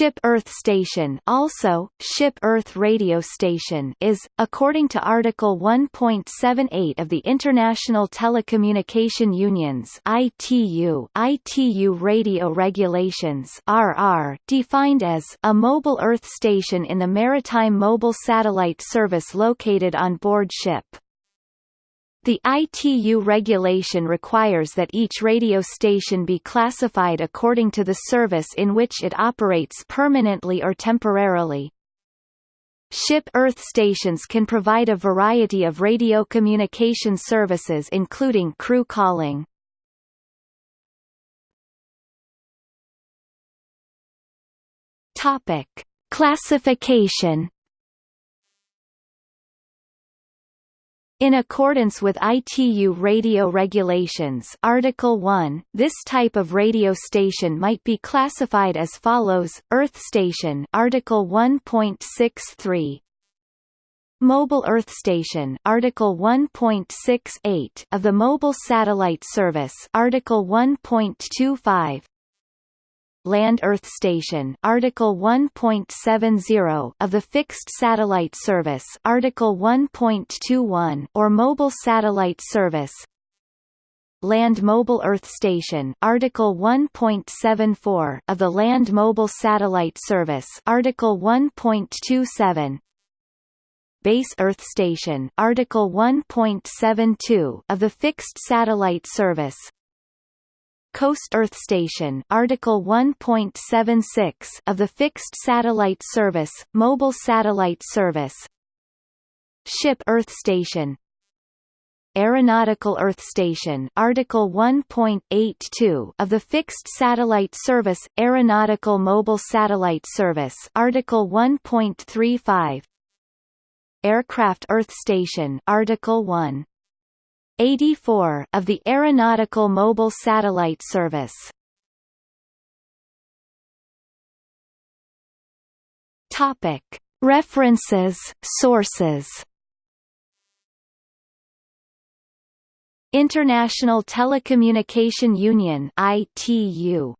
Ship Earth Station also, Ship Earth Radio Station is, according to Article 1.78 of the International Telecommunication Union's ITU, ITU Radio Regulations RR, defined as a mobile Earth station in the maritime mobile satellite service located on board ship. The ITU regulation requires that each radio station be classified according to the service in which it operates permanently or temporarily. Ship Earth stations can provide a variety of radio communication services including crew calling. Topic: Classification In accordance with ITU radio regulations Article 1, this type of radio station might be classified as follows: Earth station Article 1.63 Mobile Earth Station Article 1.68 of the Mobile Satellite Service Article 1.25 Land Earth Station Article 1.70 of the Fixed Satellite Service Article 1.21 or Mobile Satellite Service. Land Mobile Earth Station Article 1.74 of the Land Mobile Satellite Service Article 1.27 Base Earth Station Article 1.72 of the Fixed Satellite Service Coast Earth Station Article 1.76 of the Fixed Satellite Service, Mobile Satellite Service. Ship Earth Station. Aeronautical Earth Station Article 1.82 of the Fixed Satellite Service, Aeronautical Mobile Satellite Service Article 1.35 Aircraft Earth Station Article 1 84 of the Aeronautical Mobile Satellite Service. Topic: References, sources. International Telecommunication Union (ITU)